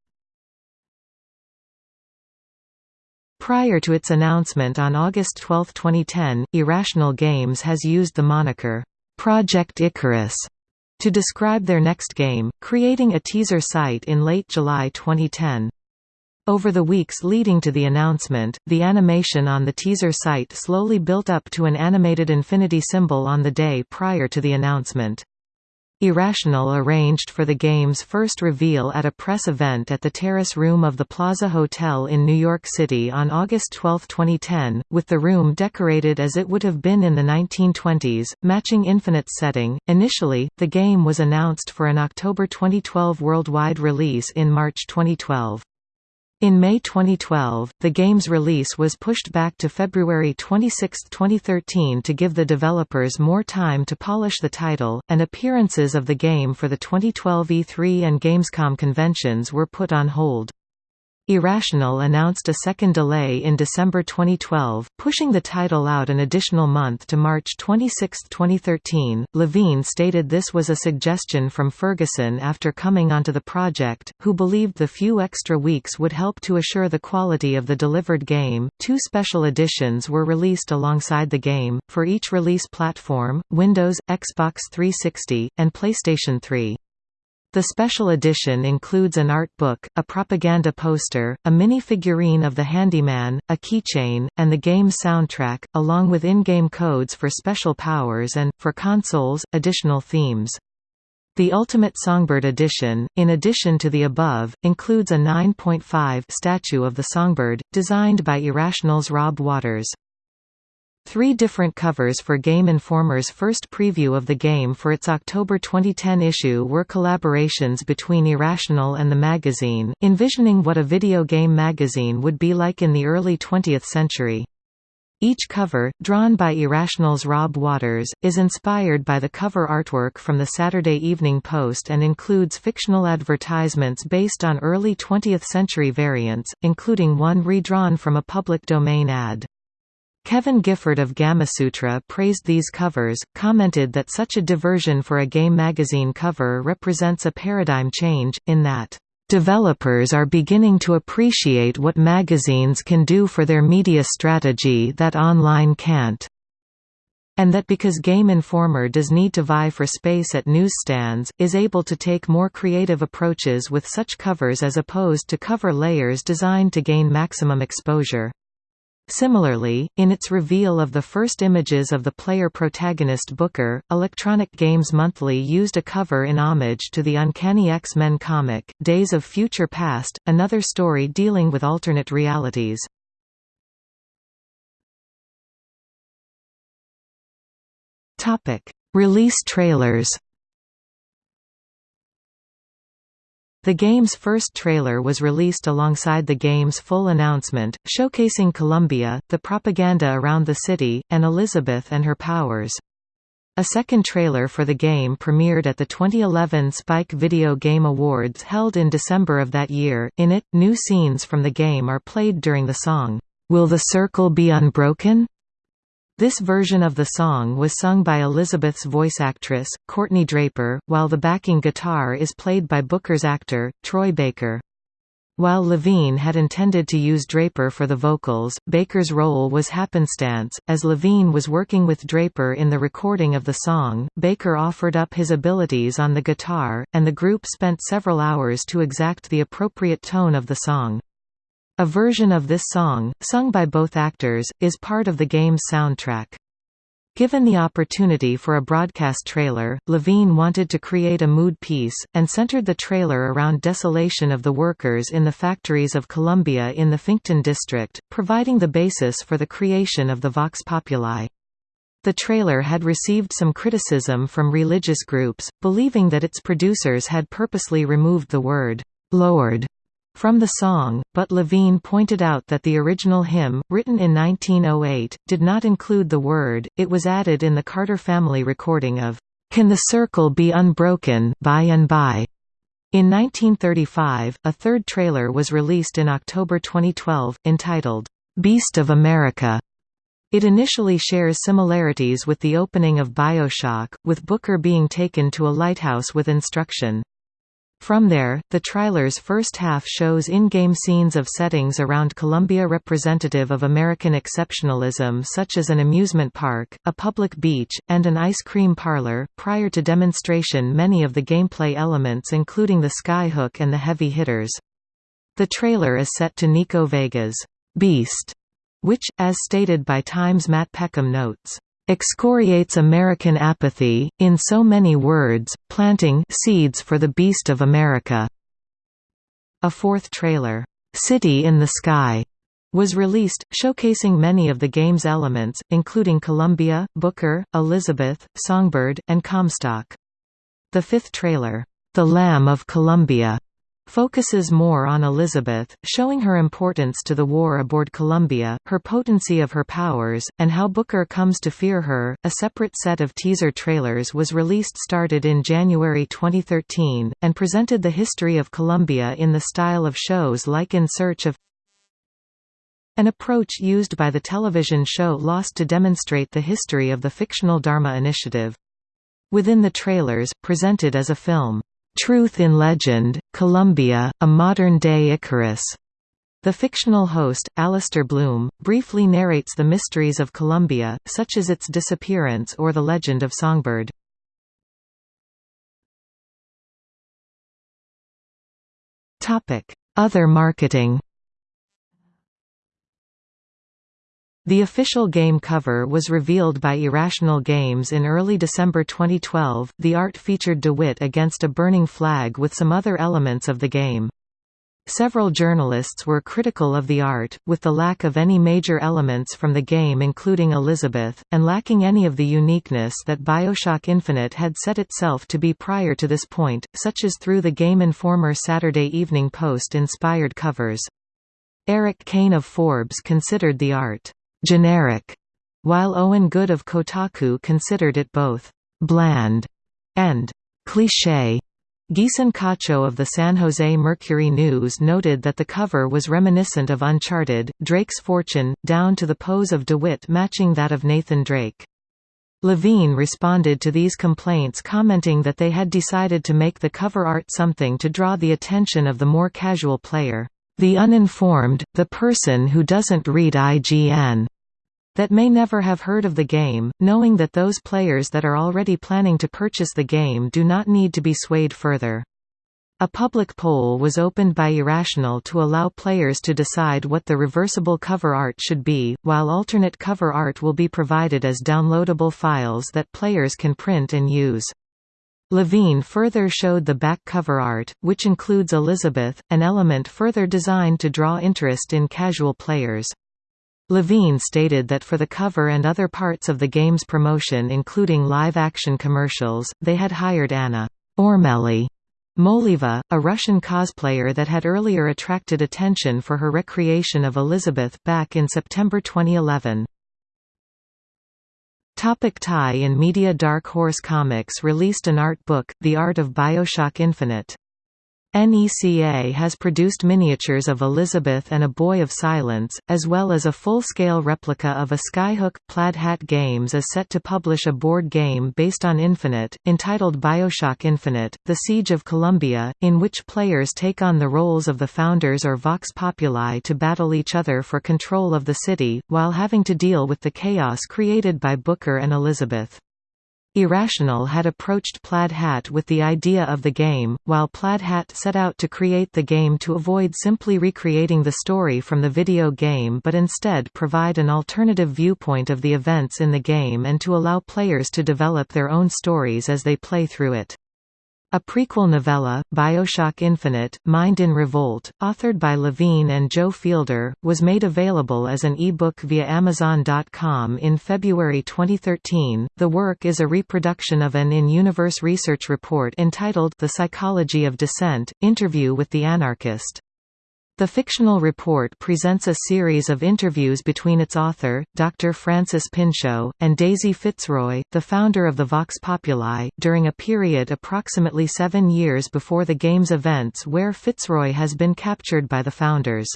Prior to its announcement on August 12, 2010, Irrational Games has used the moniker, Project Icarus, to describe their next game, creating a teaser site in late July 2010. Over the weeks leading to the announcement, the animation on the teaser site slowly built up to an animated infinity symbol on the day prior to the announcement. Irrational arranged for the game's first reveal at a press event at the Terrace Room of the Plaza Hotel in New York City on August 12, 2010, with the room decorated as it would have been in the 1920s, matching Infinite's setting. Initially, the game was announced for an October 2012 worldwide release in March 2012. In May 2012, the game's release was pushed back to February 26, 2013 to give the developers more time to polish the title, and appearances of the game for the 2012 E3 and Gamescom conventions were put on hold. Irrational announced a second delay in December 2012, pushing the title out an additional month to March 26, 2013. Levine stated this was a suggestion from Ferguson after coming onto the project, who believed the few extra weeks would help to assure the quality of the delivered game. Two special editions were released alongside the game, for each release platform Windows, Xbox 360, and PlayStation 3. The special edition includes an art book, a propaganda poster, a mini figurine of the handyman, a keychain, and the game soundtrack, along with in-game codes for special powers and, for consoles, additional themes. The Ultimate Songbird Edition, in addition to the above, includes a 9.5 statue of the songbird, designed by Irrational's Rob Waters. Three different covers for Game Informer's first preview of the game for its October 2010 issue were collaborations between Irrational and the magazine, envisioning what a video game magazine would be like in the early 20th century. Each cover, drawn by Irrational's Rob Waters, is inspired by the cover artwork from the Saturday Evening Post and includes fictional advertisements based on early 20th-century variants, including one redrawn from a public domain ad. Kevin Gifford of Gamasutra praised these covers, commented that such a diversion for a game magazine cover represents a paradigm change, in that Developers are beginning to appreciate what magazines can do for their media strategy that online can't. And that because Game Informer does need to vie for space at newsstands, is able to take more creative approaches with such covers as opposed to cover layers designed to gain maximum exposure. Similarly, in its reveal of the first images of the player-protagonist Booker, Electronic Games Monthly used a cover in homage to the Uncanny X-Men comic, Days of Future Past, another story dealing with alternate realities. Release trailers The game's first trailer was released alongside the game's full announcement, showcasing Columbia, the propaganda around the city, and Elizabeth and her powers. A second trailer for the game premiered at the 2011 Spike Video Game Awards held in December of that year. In it, new scenes from the game are played during the song, Will the Circle Be Unbroken? This version of the song was sung by Elizabeth's voice actress, Courtney Draper, while the backing guitar is played by Booker's actor, Troy Baker. While Levine had intended to use Draper for the vocals, Baker's role was happenstance. As Levine was working with Draper in the recording of the song, Baker offered up his abilities on the guitar, and the group spent several hours to exact the appropriate tone of the song. A version of this song, sung by both actors, is part of the game's soundtrack. Given the opportunity for a broadcast trailer, Levine wanted to create a mood piece, and centered the trailer around desolation of the workers in the factories of Columbia in the Finkton district, providing the basis for the creation of the Vox Populi. The trailer had received some criticism from religious groups, believing that its producers had purposely removed the word, "'Lord' from the song, but Levine pointed out that the original hymn, written in 1908, did not include the word, it was added in the Carter family recording of, "'Can the Circle Be Unbroken by and by?' In 1935, a third trailer was released in October 2012, entitled, "'Beast of America' It initially shares similarities with the opening of Bioshock, with Booker being taken to a lighthouse with instruction. From there, the trailer's first half shows in-game scenes of settings around Columbia representative of American exceptionalism such as an amusement park, a public beach, and an ice cream parlor. Prior to demonstration many of the gameplay elements including the skyhook and the heavy hitters. The trailer is set to Nico Vega's Beast, which, as stated by Times Matt Peckham notes, excoriates American apathy, in so many words, planting seeds for the beast of America. A fourth trailer, City in the Sky, was released, showcasing many of the game's elements, including Columbia, Booker, Elizabeth, Songbird, and Comstock. The fifth trailer, The Lamb of Columbia, focuses more on Elizabeth, showing her importance to the war aboard Columbia, her potency of her powers, and how Booker comes to fear her. A separate set of teaser trailers was released started in January 2013, and presented the history of Columbia in the style of shows like In Search of an approach used by the television show Lost to demonstrate the history of the fictional Dharma Initiative. Within the trailers, presented as a film, Truth in Legend, Columbia, a modern-day Icarus. The fictional host, Alistair Bloom, briefly narrates the mysteries of Columbia, such as its disappearance or the legend of Songbird. Other marketing The official game cover was revealed by Irrational Games in early December 2012. The art featured DeWitt against a burning flag with some other elements of the game. Several journalists were critical of the art, with the lack of any major elements from the game including Elizabeth, and lacking any of the uniqueness that Bioshock Infinite had set itself to be prior to this point, such as through the Game Informer Saturday Evening Post inspired covers. Erik Kain of Forbes considered the art generic, while Owen Good of Kotaku considered it both bland and cliché. Gieson Cacho of the San Jose Mercury News noted that the cover was reminiscent of Uncharted, Drake's fortune, down to the pose of DeWitt matching that of Nathan Drake. Levine responded to these complaints commenting that they had decided to make the cover art something to draw the attention of the more casual player, the uninformed, the person who doesn't read IGN that may never have heard of the game, knowing that those players that are already planning to purchase the game do not need to be swayed further. A public poll was opened by Irrational to allow players to decide what the reversible cover art should be, while alternate cover art will be provided as downloadable files that players can print and use. Levine further showed the back cover art, which includes Elizabeth, an element further designed to draw interest in casual players. Levine stated that for the cover and other parts of the game's promotion including live-action commercials, they had hired Anna Ormeli Moleva, a Russian cosplayer that had earlier attracted attention for her recreation of Elizabeth back in September 2011. Topic tie in media Dark Horse Comics released an art book, The Art of Bioshock Infinite. NECA has produced miniatures of Elizabeth and A Boy of Silence, as well as a full-scale replica of a Skyhook. Plaid Hat Games is set to publish a board game based on Infinite, entitled Bioshock Infinite, The Siege of Columbia, in which players take on the roles of the founders or Vox Populi to battle each other for control of the city, while having to deal with the chaos created by Booker and Elizabeth. Irrational had approached Plaid Hat with the idea of the game, while Plaid Hat set out to create the game to avoid simply recreating the story from the video game but instead provide an alternative viewpoint of the events in the game and to allow players to develop their own stories as they play through it. A prequel novella, Bioshock Infinite, Mind in Revolt, authored by Levine and Joe Fielder, was made available as an e-book via Amazon.com in February 2013. The work is a reproduction of an in-universe research report entitled The Psychology of Dissent, Interview with the Anarchist. The fictional report presents a series of interviews between its author, Dr. Francis Pinchot, and Daisy Fitzroy, the founder of the Vox Populi, during a period approximately seven years before the game's events where Fitzroy has been captured by the founders.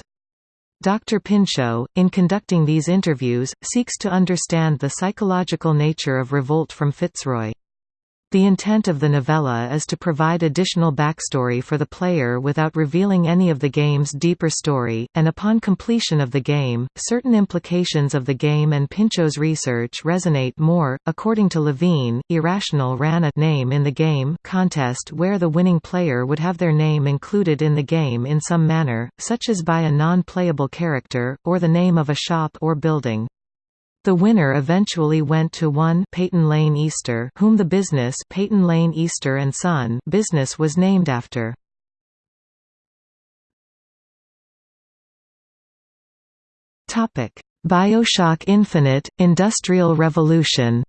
Dr. Pinchot, in conducting these interviews, seeks to understand the psychological nature of revolt from Fitzroy. The intent of the novella is to provide additional backstory for the player without revealing any of the game's deeper story, and upon completion of the game, certain implications of the game and Pinchot's research resonate more. According to Levine, Irrational ran a name in the game contest where the winning player would have their name included in the game in some manner, such as by a non-playable character, or the name of a shop or building. The winner eventually went to one Peyton Lane Easter, whom the business Peyton Lane Easter and Son business was named after. Topic: BioShock Infinite Industrial Revolution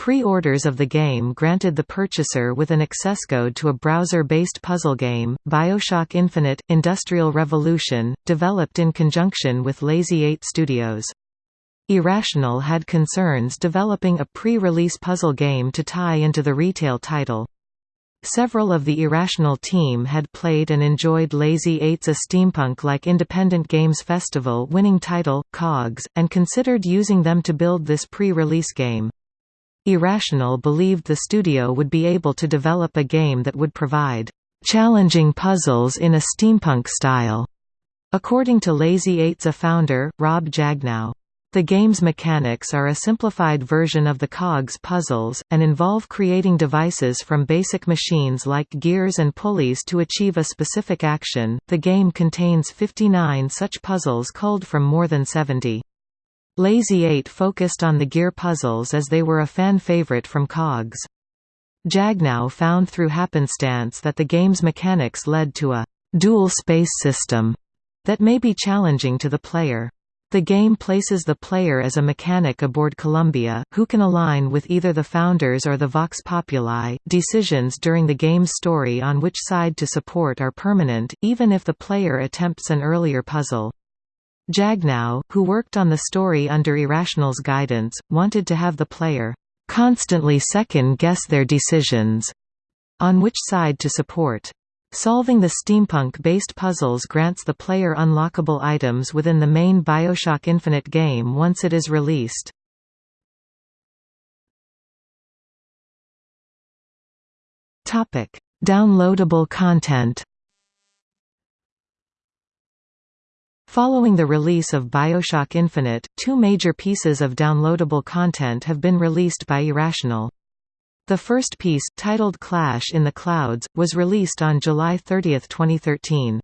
Pre-orders of the game granted the purchaser with an access code to a browser-based puzzle game, Bioshock Infinite – Industrial Revolution, developed in conjunction with Lazy 8 Studios. Irrational had concerns developing a pre-release puzzle game to tie into the retail title. Several of the Irrational team had played and enjoyed Lazy 8's a steampunk-like independent games festival winning title, COGS, and considered using them to build this pre-release game. Irrational believed the studio would be able to develop a game that would provide challenging puzzles in a steampunk style. According to Lazy 8's a founder, Rob Jagnow. The game's mechanics are a simplified version of the COGS puzzles, and involve creating devices from basic machines like gears and pulleys to achieve a specific action. The game contains 59 such puzzles culled from more than 70. Lazy 8 focused on the gear puzzles as they were a fan favorite from COGS. Jagnow found through happenstance that the game's mechanics led to a dual space system that may be challenging to the player. The game places the player as a mechanic aboard Columbia, who can align with either the founders or the Vox Populi. Decisions during the game's story on which side to support are permanent, even if the player attempts an earlier puzzle. Jagnow, who worked on the story under Irrational's guidance, wanted to have the player constantly second-guess their decisions on which side to support. Solving the steampunk-based puzzles grants the player unlockable items within the main Bioshock Infinite game once it is released. Downloadable content Following the release of Bioshock Infinite, two major pieces of downloadable content have been released by Irrational. The first piece, titled Clash in the Clouds, was released on July 30, 2013.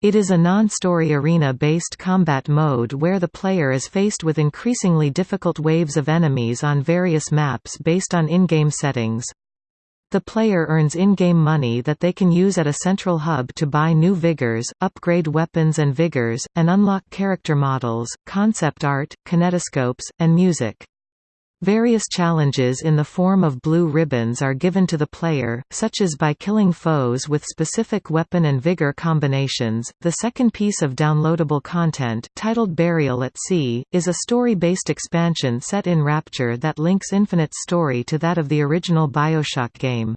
It is a non-story arena-based combat mode where the player is faced with increasingly difficult waves of enemies on various maps based on in-game settings. The player earns in-game money that they can use at a central hub to buy new vigors, upgrade weapons and vigors, and unlock character models, concept art, kinetoscopes, and music. Various challenges in the form of blue ribbons are given to the player, such as by killing foes with specific weapon and vigor combinations. The second piece of downloadable content, titled Burial at Sea, is a story-based expansion set in Rapture that links Infinite's story to that of the original BioShock game.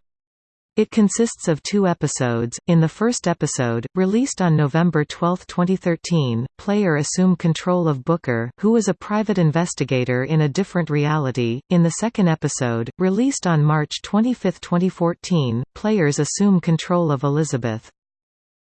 It consists of two episodes. In the first episode, released on November 12, 2013, player assume control of Booker, who is a private investigator in a different reality. In the second episode, released on March 25, 2014, players assume control of Elizabeth.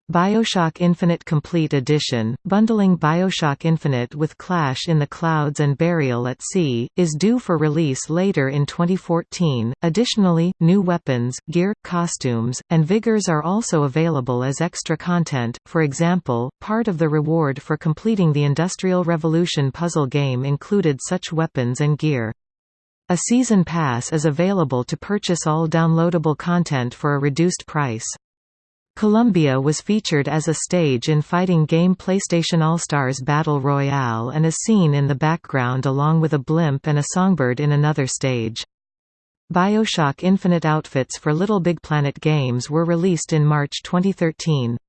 Bioshock Infinite Complete Edition, bundling Bioshock Infinite with Clash in the Clouds and Burial at Sea, is due for release later in 2014. Additionally, new weapons, gear, costumes, and vigors are also available as extra content. For example, part of the reward for completing the Industrial Revolution puzzle game included such weapons and gear. A season pass is available to purchase all downloadable content for a reduced price. Columbia was featured as a stage in fighting game PlayStation All-Stars Battle Royale and is seen in the background along with a blimp and a songbird in another stage. Bioshock Infinite outfits for Little Big Planet games were released in March 2013.